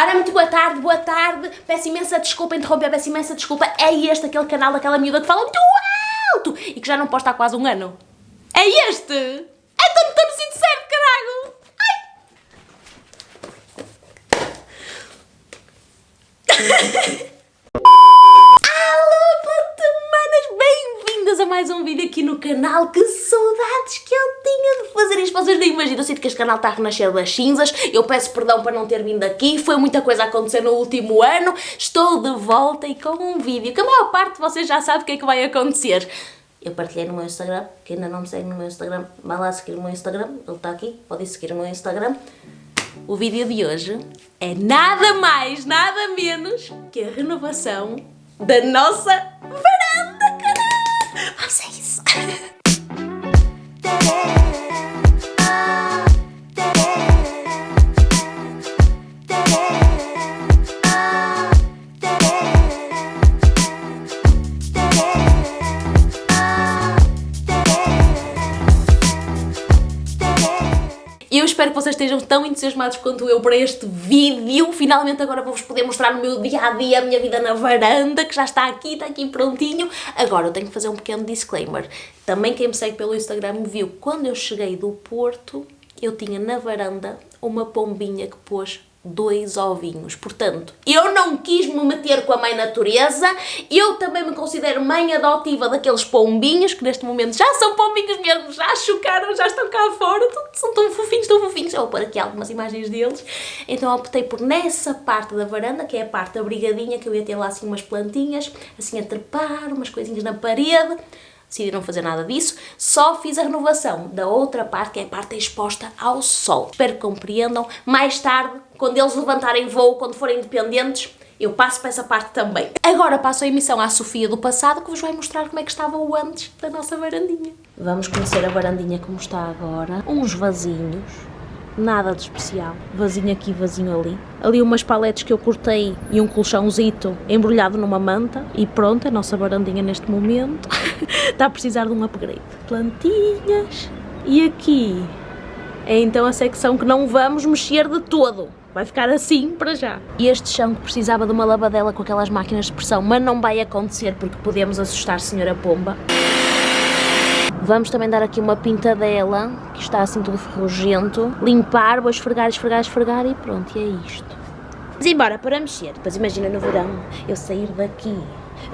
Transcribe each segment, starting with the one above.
Ora, muito boa tarde, boa tarde. Peço imensa desculpa interromper, peço imensa desculpa. É este aquele canal daquela miúda que fala muito alto e que já não posta há quase um ano. É este! Então não estou no sítio certo, caralho! Ai! Alô, plantamanas! Bem-vindas a mais um vídeo aqui no canal. Que saudades que eu tinha de fazer isto. Vocês nem imaginam. Eu sinto que este canal está a renascer das cinzas. Eu peço perdão por não ter vindo aqui. Foi muita coisa a acontecer no último ano. Estou de volta e com um vídeo que a maior parte de vocês já sabe o que é que vai acontecer. Eu partilhei no meu Instagram. Quem ainda não me segue no meu Instagram, vai lá seguir o meu Instagram. Ele está aqui. Podem seguir o meu Instagram. O vídeo de hoje é nada mais, nada menos que a renovação da nossa varanda, tão entusiasmados quanto eu para este vídeo. Finalmente agora vou-vos poder mostrar no meu dia-a-dia a minha vida na varanda, que já está aqui, está aqui prontinho. Agora eu tenho que fazer um pequeno disclaimer. Também quem me segue pelo Instagram viu, quando eu cheguei do Porto, eu tinha na varanda uma pombinha que pôs dois ovinhos. Portanto, eu não quis me meter com a mãe natureza, eu também me considero mãe adotiva daqueles pombinhos, que neste momento já são pombinhos mesmo, já chocaram, já estão cá fora, são tão fofinhos, tão fofinhos. Eu vou pôr aqui algumas imagens deles. Então optei por nessa parte da varanda, que é a parte abrigadinha, que eu ia ter lá assim umas plantinhas, assim a trepar, umas coisinhas na parede decidi não fazer nada disso, só fiz a renovação da outra parte, que é a parte exposta ao sol. Espero que compreendam. Mais tarde, quando eles levantarem voo, quando forem independentes, eu passo para essa parte também. Agora passo a emissão à Sofia do passado, que vos vai mostrar como é que estava o antes da nossa varandinha. Vamos conhecer a varandinha como está agora. Uns vasinhos, nada de especial. Vazinho aqui, vazinho ali. Ali umas paletes que eu cortei e um colchãozito embrulhado numa manta. E pronto, a nossa varandinha neste momento está a precisar de um upgrade. Plantinhas. E aqui é então a secção que não vamos mexer de todo. Vai ficar assim para já. E este chão que precisava de uma lavadela com aquelas máquinas de pressão, mas não vai acontecer porque podemos assustar a senhora Pomba. Vamos também dar aqui uma pintadela, que está assim tudo ferrugento. Limpar, vou esfregar, esfregar, esfregar e pronto, e é isto. Mas embora para mexer, depois imagina no verão, eu sair daqui,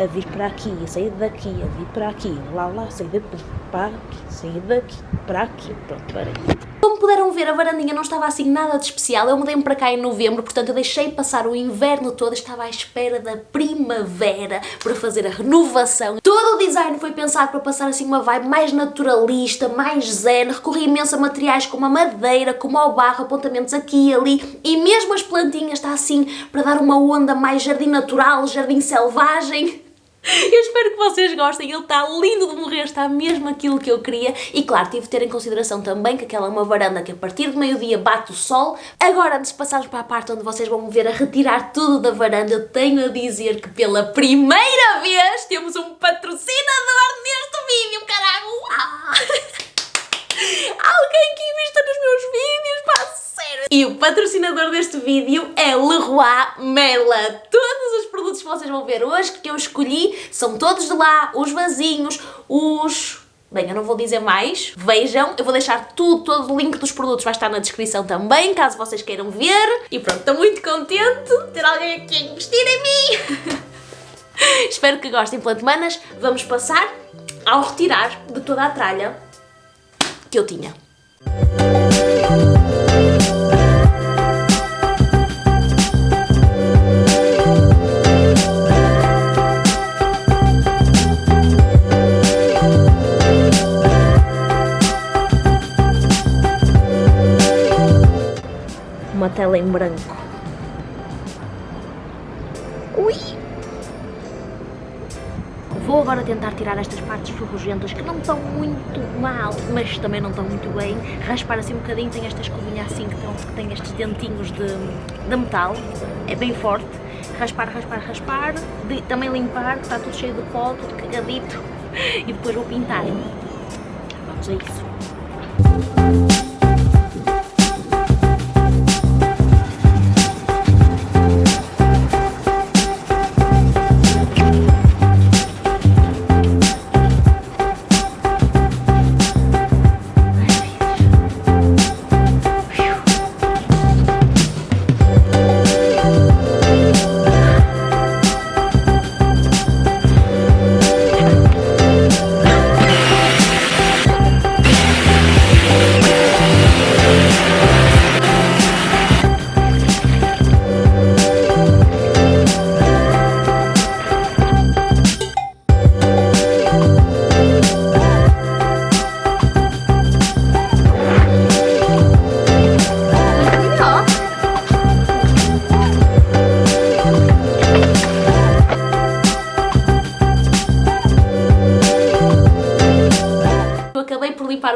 a vir para aqui, a sair daqui, a vir para aqui, lá, lá, sair daqui, para aqui, sair daqui, para aqui, pronto. Puderam ver, a varandinha não estava assim nada de especial. Eu mudei-me para cá em novembro, portanto eu deixei passar o inverno todo, estava à espera da primavera para fazer a renovação. Todo o design foi pensado para passar assim uma vibe mais naturalista, mais zen, recorri imenso a materiais como a madeira, como o barro, apontamentos aqui e ali, e mesmo as plantinhas está assim para dar uma onda mais jardim natural, jardim selvagem. Eu espero que vocês gostem, ele está lindo de morrer, está mesmo aquilo que eu queria e claro, tive de ter em consideração também que aquela é uma varanda que a partir do meio-dia bate o sol. Agora, antes de passarmos para a parte onde vocês vão me ver a retirar tudo da varanda, eu tenho a dizer que pela primeira vez temos um patrocinador neste vídeo, caralho! Ah. Alguém que invista nos meus vídeos, pá, sério! E o patrocinador deste vídeo é Leroy Merlin. Produtos que vocês vão ver hoje, que eu escolhi, são todos de lá, os vasinhos, os... Bem, eu não vou dizer mais, vejam, eu vou deixar tudo, todo o link dos produtos vai estar na descrição também, caso vocês queiram ver. E pronto, estou muito contente de ter alguém aqui a investir em mim. Espero que gostem, plantemanas. Vamos passar ao retirar de toda a tralha que eu tinha. Branco. Ui! Vou agora tentar tirar estas partes ferrugentas que não estão muito mal, mas também não estão muito bem. Raspar assim um bocadinho, tem esta escovinha assim que, estão, que tem estes dentinhos de, de metal, é bem forte. Raspar, raspar, raspar, de, também limpar, que está tudo cheio de pó, tudo cagadito, e depois vou pintar. Vamos a isso.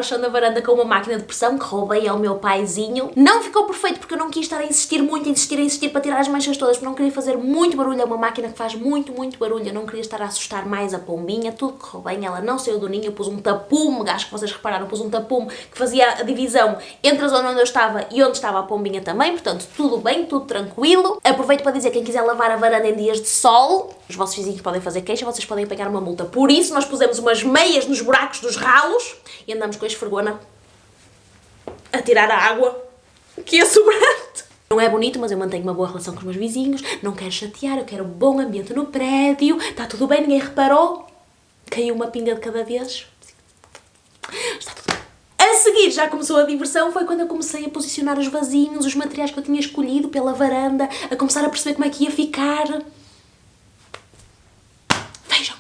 Chão da varanda com uma máquina de pressão que roubei ao meu paizinho. Não ficou perfeito porque eu não quis estar a insistir muito, insistir, insistir para tirar as manchas todas, porque não queria fazer muito barulho. É uma máquina que faz muito, muito barulho. Eu não queria estar a assustar mais a pombinha. Tudo correu bem, ela não saiu do ninho. Eu pus um tapume, acho que vocês repararam, pus um tapume que fazia a divisão entre a zona onde eu estava e onde estava a pombinha também. Portanto, tudo bem, tudo tranquilo. Aproveito para dizer, quem quiser lavar a varanda em dias de sol, os vossos vizinhos podem fazer queixa, vocês podem apanhar uma multa. Por isso, nós pusemos umas meias nos buracos dos ralos e andamos com a esfregona a tirar a água que é sobrante. Não é bonito, mas eu mantenho uma boa relação com os meus vizinhos, não quero chatear, eu quero um bom ambiente no prédio, está tudo bem, ninguém reparou, caiu uma pinga de cada vez. Está tudo bem. A seguir já começou a diversão, foi quando eu comecei a posicionar os vasinhos, os materiais que eu tinha escolhido pela varanda, a começar a perceber como é que ia ficar. Vejam.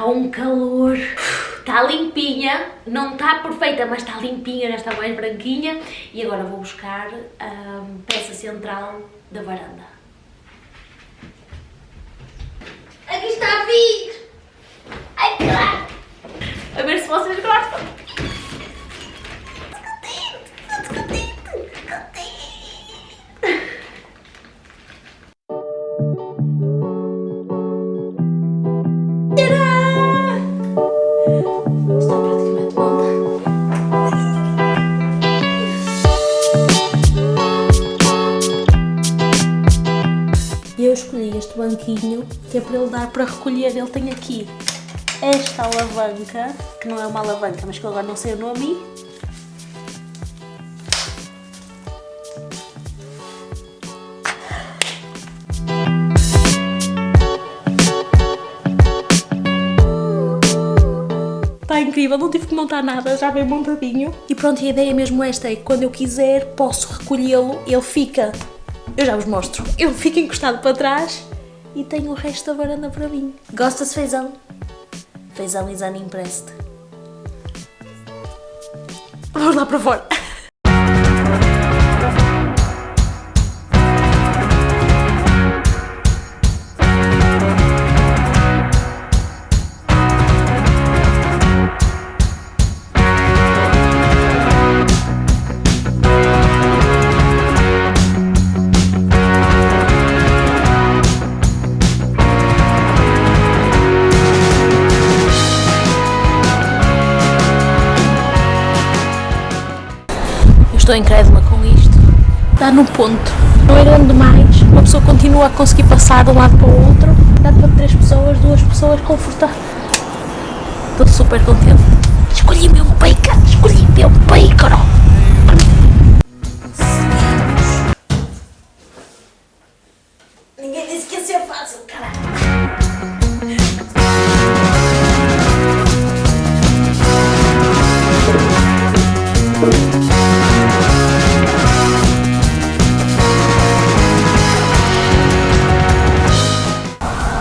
Está um calor. Está limpinha, não está perfeita, mas está limpinha, já está mais branquinha. E agora vou buscar a peça central da varanda. Aqui está a vir! Ai, claro! A ver se vocês gostam. Que é para ele dar para recolher. Ele tem aqui esta alavanca, que não é uma alavanca, mas que eu agora não sei o nome. Está incrível, não tive que montar nada, já vem montadinho. E pronto, a ideia mesmo esta, é que quando eu quiser posso recolhê-lo, ele fica, eu já vos mostro, ele fica encostado para trás e tenho o resto da varanda para mim. Gosta-se feijão? Feijão is unimpressed. Vamos lá para fora. Estou incrédula com isto. Está no ponto. Não é grande demais. Uma pessoa continua a conseguir passar de um lado para o outro. Dá para três pessoas, duas pessoas confortáveis. Estou super contente. Escolhi meu bacon. Escolhi meu bacon.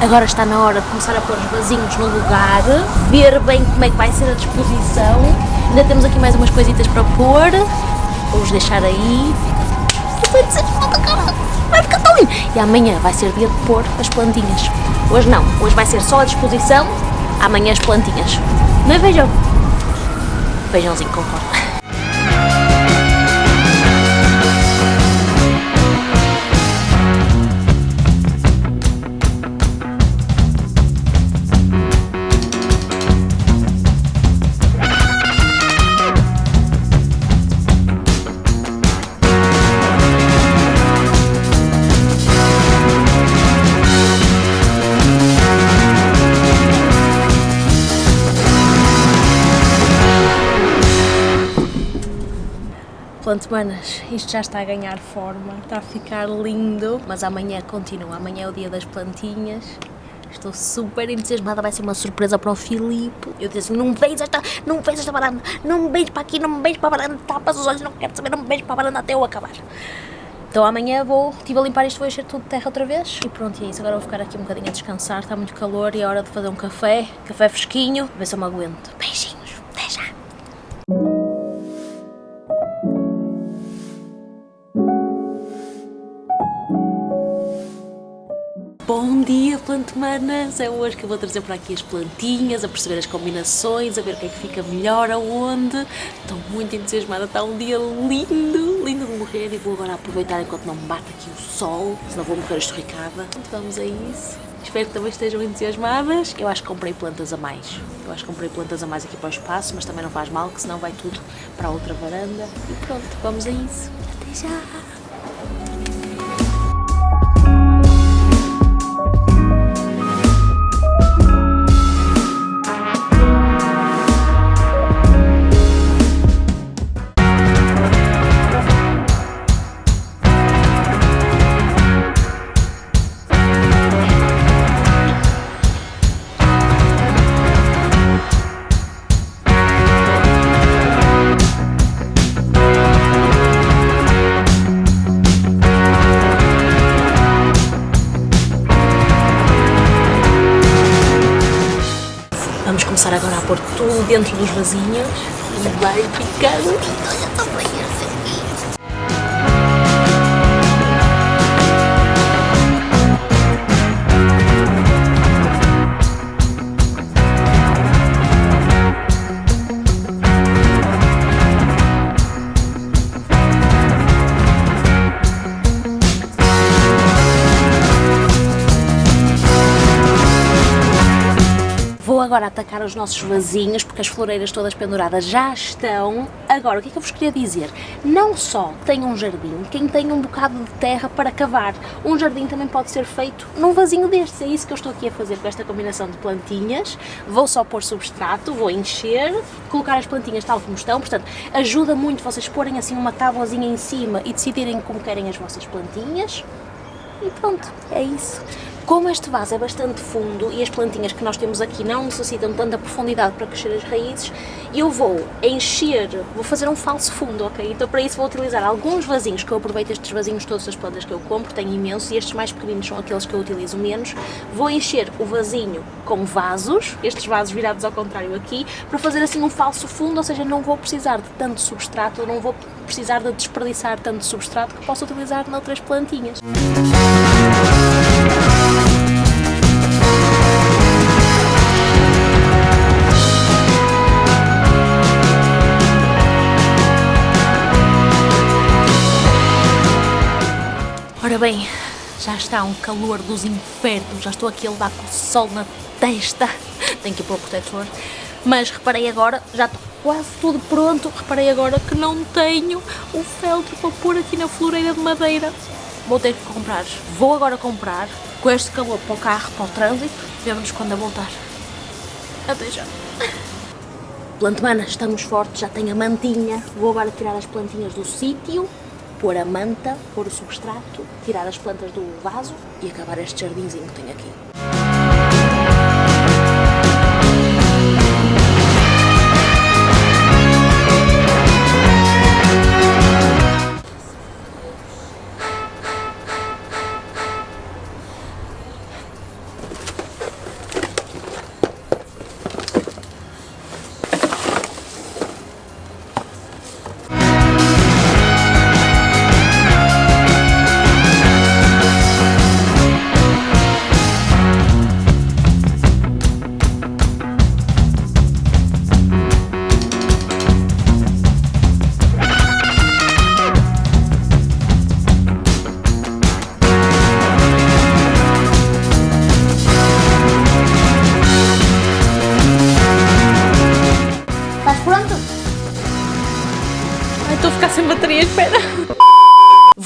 Agora está na hora de começar a pôr os vasinhos no lugar, ver bem como é que vai ser a disposição. Ainda temos aqui mais umas coisitas para pôr. Vamos deixar aí. Vai ficar tão lindo. E amanhã vai ser dia de pôr as plantinhas. Hoje não, hoje vai ser só a disposição, amanhã as plantinhas. Não é feijão? Feijãozinho com forma. Pronto, manas, isto já está a ganhar forma, está a ficar lindo, mas amanhã continua, amanhã é o dia das plantinhas. Estou super entusiasmada, vai ser uma surpresa para o Filipe. Eu disse, não vejo esta, não vejo esta varanda, não me beijo para aqui, não me beijo para a varanda, tapas os olhos, não quero saber, não me beijo para a varanda até eu acabar. Então amanhã vou, estive a limpar isto, vou encher tudo de terra outra vez. E pronto, e é isso. Agora vou ficar aqui um bocadinho a descansar, está muito calor e é hora de fazer um café, café fresquinho, ver se eu me aguento. Beijinhos, dia, plantemanas! É hoje que eu vou trazer para aqui as plantinhas, a perceber as combinações, a ver o que é que fica melhor, aonde. Estou muito entusiasmada, está um dia lindo, lindo de morrer e vou agora aproveitar enquanto não me bate aqui o sol, senão vou morrer esturricada. Então vamos a isso. Espero que também estejam entusiasmadas. Eu acho que comprei plantas a mais. Eu acho que comprei plantas a mais aqui para o espaço, mas também não faz mal, que senão vai tudo para a outra varanda. E pronto, vamos a isso. Até já! Começar agora a pôr tudo dentro dos vasinhos e vai ficar lindo. Vou agora atacar os nossos vasinhos, porque as floreiras todas penduradas já estão. Agora, o que é que eu vos queria dizer? Não só tem um jardim, quem tem um bocado de terra para cavar. Um jardim também pode ser feito num vasinho destes. É isso que eu estou aqui a fazer com esta combinação de plantinhas. Vou só pôr substrato, vou encher, colocar as plantinhas tal como estão. Portanto, ajuda muito vocês porem assim uma tábuazinha em cima e decidirem como querem as vossas plantinhas. E pronto, é isso. Como este vaso é bastante fundo e as plantinhas que nós temos aqui não necessitam tanta profundidade para crescer as raízes, eu vou encher, vou fazer um falso fundo, ok? Então para isso vou utilizar alguns vasinhos, que eu aproveito estes vasinhos todas as plantas que eu compro, tenho imensos, e estes mais pequeninos são aqueles que eu utilizo menos. Vou encher o vasinho com vasos, estes vasos virados ao contrário aqui, para fazer assim um falso fundo, ou seja, não vou precisar de tanto substrato, não vou precisar de desperdiçar tanto substrato que posso utilizar noutras plantinhas. Ora bem, já está um calor dos infernos, já estou aqui a levar com o sol na testa, tenho que ir pôr o protetor, mas reparei agora, já estou quase tudo pronto, reparei agora que não tenho o feltro para pôr aqui na floreira de madeira, vou ter que comprar, vou agora comprar, com este calor para o carro, para o trânsito, vemos-nos quando a voltar. Até já. Plantemana, estamos fortes, já tenho a mantinha, vou agora tirar as plantinhas do sítio, pôr a manta, pôr o substrato, tirar as plantas do vaso e acabar este jardinzinho que tenho aqui.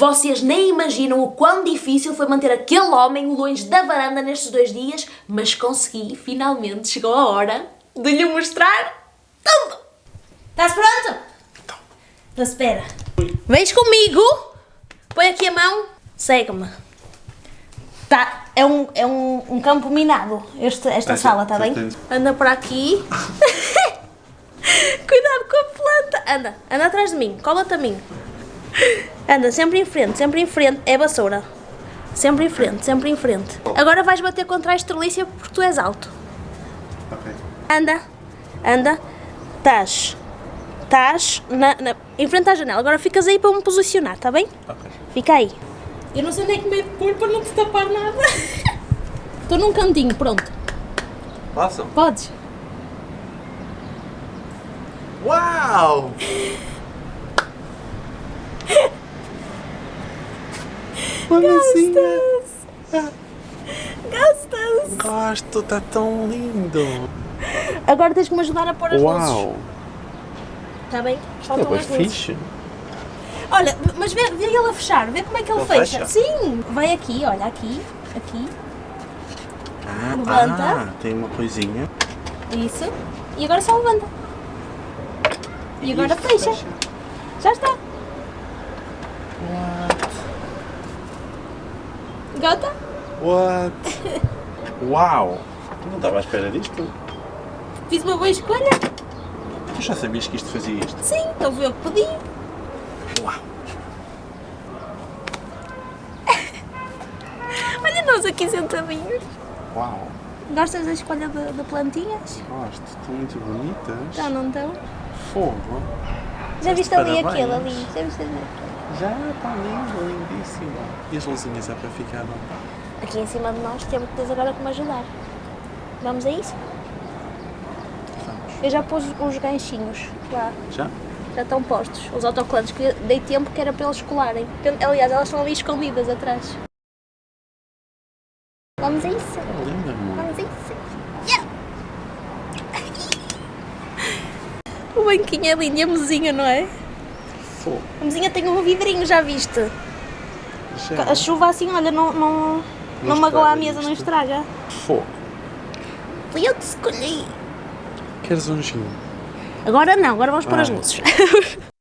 Vocês nem imaginam o quão difícil foi manter aquele homem longe da varanda nestes dois dias, mas consegui, finalmente chegou a hora de lhe mostrar tudo. Estás pronto? Então espera. Vens comigo, põe aqui a mão, segue-me. Tá, é um, é um, um campo minado, este, esta Ah, sala, está bem? Anda por aqui. Cuidado com a planta. Anda, anda atrás de mim, cola-te a mim. Anda, sempre em frente, sempre em frente. É vassoura. Sempre em frente, sempre em frente. Agora vais bater contra a estrelícia porque tu és alto. Ok. Anda, anda. Estás, estás na, na, em frente à janela. Agora ficas aí para me posicionar, está bem? Ok. Fica aí. Eu não sei onde é que pôr para não te tapar nada. Estou num cantinho, pronto. Posso? Podes. Uau! Gostas? Gosto, está tão lindo! Agora tens que me ajudar a pôr as luzes. Uau! Está bem? É Faltam bem as luzes. fixe! Olha, mas vê, vê ele a fechar, vê como é que ele Ele fecha. fecha? Sim, vai aqui, olha, aqui, aqui, Ah, Levanta. ah, tem uma coisinha. isso. E agora só levanta. E agora Isto fecha. Já está. What? Gota? What? Uau! Não estava à espera disto. Fiz uma boa escolha? Tu já sabias que isto fazia isto? Sim, então foi eu que pedi. Uau! Olha nós aqui sentadinhos. Uau! Gostas da escolha de, de plantinhas? Gosto, estão muito bonitas. Já não estão? Fogo! Já viste ali aquele ali? Já viste ali? Já está lindo, lindíssimo. E as luzinhas é para ficar bom. Aqui em cima de nós temos que tens agora que me ajudar. Vamos a isso? Vamos. Eu já pus os ganchinhos lá. Já? Já estão postos. Os autocolantes que eu dei tempo que era para eles colarem. Aliás, elas estão ali escondidas atrás. Vamos a isso. Está linda, amor. Vamos a isso. Yeah. O banquinho é lindo e a mesinha, não é? Fogo. A mesinha tem um vidrinho, já viste? A chuva assim, olha, não, não, não, Não magoa a mesa, não isto. estraga. Fogo. Fui eu que escolhi. Queres um gin? Agora não, agora vamos pôr as Ah. luzes.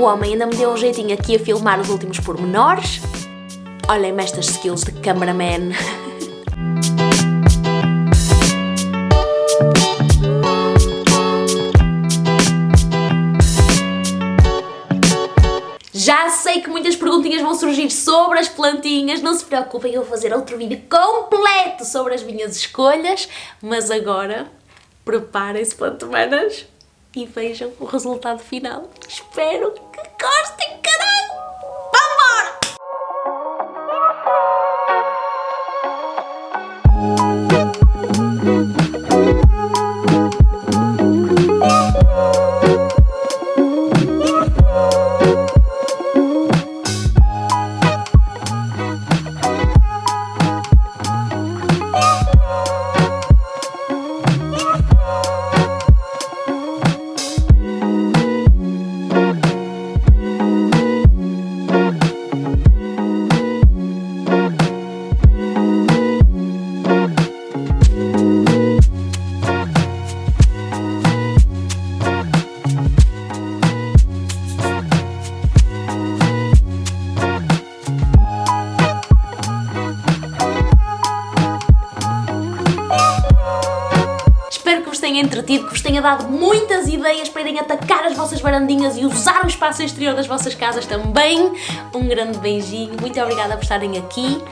O homem ainda me deu um jeitinho aqui a filmar os últimos pormenores. Olhem-me estas skills de cameraman. Já sei que muitas perguntinhas vão surgir sobre as plantinhas, não se preocupem, eu vou fazer outro vídeo completo sobre as minhas escolhas, mas agora preparem-se plantomanas e vejam o resultado final. Espero que gostem, que vos tenha dado muitas ideias para irem atacar as vossas varandinhas e usar o espaço exterior das vossas casas também. Um grande beijinho, muito obrigada por estarem aqui